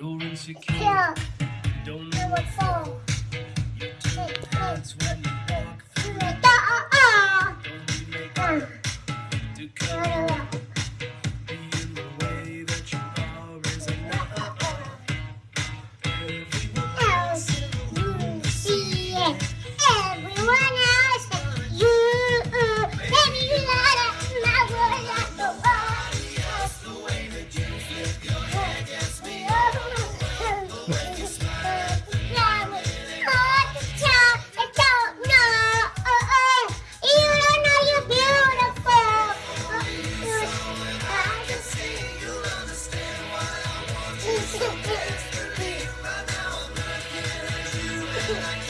You're insecure. Yeah. Don't know will fall. you when you walk. Ah, ah, Don't you make ah. to come. Who's the best? Think about you and